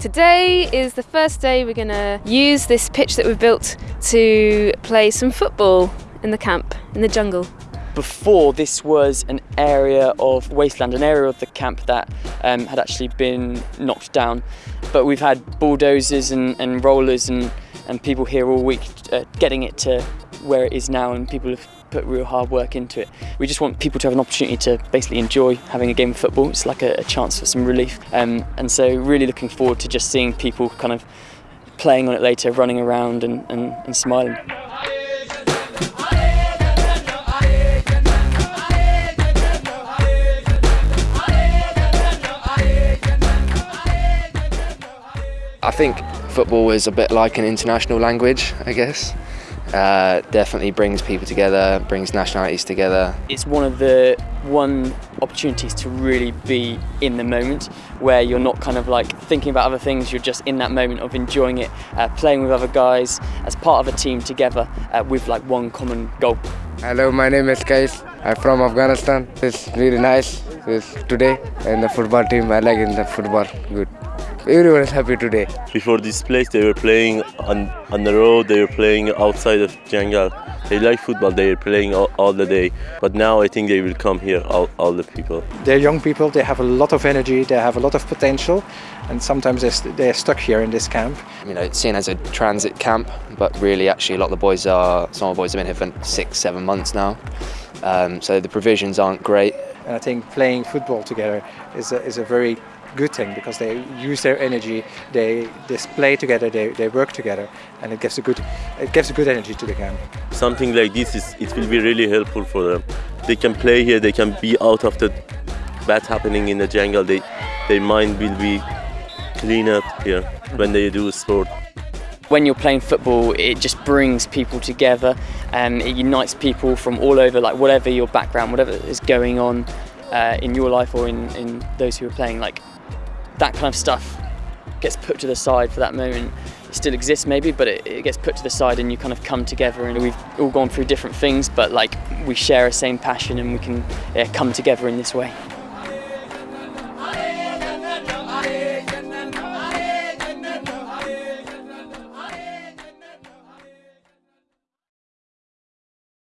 Today is the first day we're going to use this pitch that we've built to play some football in the camp, in the jungle. Before this was an area of wasteland, an area of the camp that um, had actually been knocked down. But we've had bulldozers and, and rollers and, and people here all week uh, getting it to where it is now and people have put real hard work into it. We just want people to have an opportunity to basically enjoy having a game of football. It's like a, a chance for some relief. Um, and so really looking forward to just seeing people kind of playing on it later, running around and, and, and smiling. I think football is a bit like an international language, I guess. Uh, definitely brings people together, brings nationalities together. It's one of the one opportunities to really be in the moment where you're not kind of like thinking about other things, you're just in that moment of enjoying it, uh, playing with other guys as part of a team together uh, with like one common goal. Hello, my name is Kais. I'm from Afghanistan. It's really nice it's today and the football team. I like in the football. Good. Everyone is happy today. Before this place, they were playing on, on the road, they were playing outside of jungle. They like football, they are playing all, all, the day. But now I think they will come here, all, all the people. They're young people, they have a lot of energy, they have a lot of potential. And sometimes they're, they're stuck here in this camp. You know, it's seen as a transit camp, but really actually a lot of the boys are, some of the boys have been here for six, seven months now. Um, so the provisions aren't great. And I think playing football together is a, is a very good thing because they use their energy, they display together, they, they work together, and it gives a good it gives a good energy to the camp. Something like this is it will be really helpful for them. They can play here, they can be out of the bad happening in the jungle. They their mind will be clean up here when they do sport. When you're playing football, it just brings people together and it unites people from all over, like whatever your background, whatever is going on uh, in your life or in, in those who are playing. Like that kind of stuff gets put to the side for that moment. It still exists maybe, but it, it, gets put to the side and you kind of come together and we've all gone through different things, but like we share a same passion and we can yeah, come together in this way.